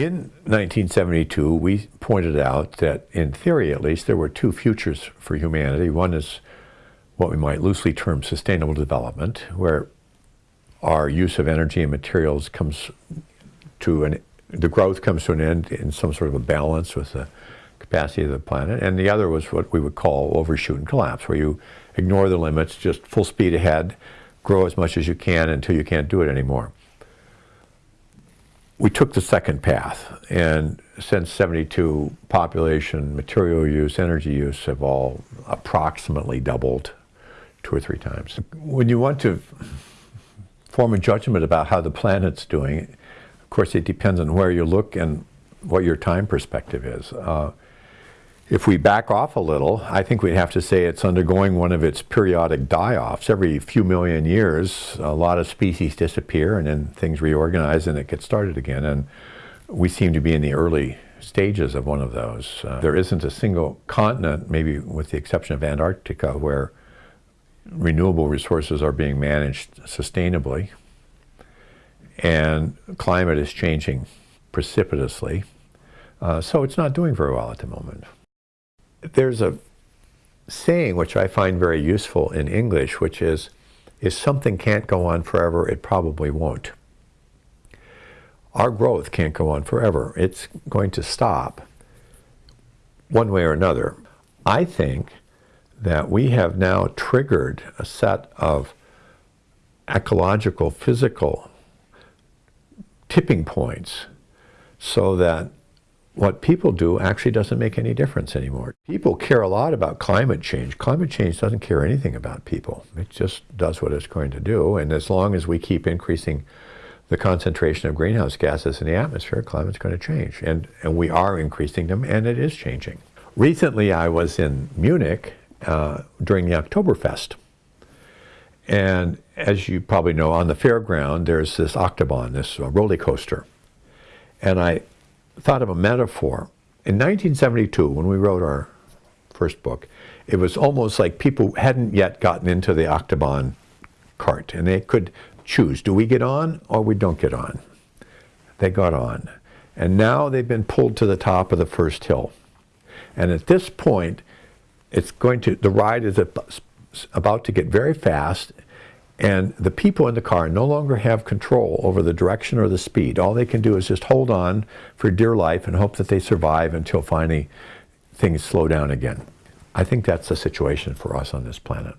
In 1972, we pointed out that, in theory at least, there were two futures for humanity. One is what we might loosely term sustainable development, where our use of energy and materials comes to an, the growth comes to an end in some sort of a balance with the capacity of the planet. And the other was what we would call overshoot and collapse, where you ignore the limits, just full speed ahead, grow as much as you can until you can't do it anymore. We took the second path, and since 72, population, material use, energy use have all approximately doubled two or three times. When you want to form a judgment about how the planet's doing, of course it depends on where you look and what your time perspective is. Uh, if we back off a little, I think we'd have to say it's undergoing one of its periodic die-offs. Every few million years, a lot of species disappear and then things reorganize and it gets started again. And we seem to be in the early stages of one of those. Uh, there isn't a single continent, maybe with the exception of Antarctica, where renewable resources are being managed sustainably. And climate is changing precipitously. Uh, so it's not doing very well at the moment there's a saying which I find very useful in English, which is, if something can't go on forever, it probably won't. Our growth can't go on forever. It's going to stop one way or another. I think that we have now triggered a set of ecological, physical tipping points so that what people do actually doesn't make any difference anymore. People care a lot about climate change. Climate change doesn't care anything about people. It just does what it's going to do. And as long as we keep increasing the concentration of greenhouse gases in the atmosphere, climate's going to change. And, and we are increasing them, and it is changing. Recently, I was in Munich uh, during the Oktoberfest. And as you probably know, on the fairground, there's this Achterbahn, this uh, roller coaster. And I thought of a metaphor. In 1972, when we wrote our first book, it was almost like people hadn't yet gotten into the Achterbahn cart, and they could choose, do we get on or we don't get on? They got on. And now they've been pulled to the top of the first hill. And at this point, it's going to, the ride is about to get very fast and the people in the car no longer have control over the direction or the speed. All they can do is just hold on for dear life and hope that they survive until finally things slow down again. I think that's the situation for us on this planet.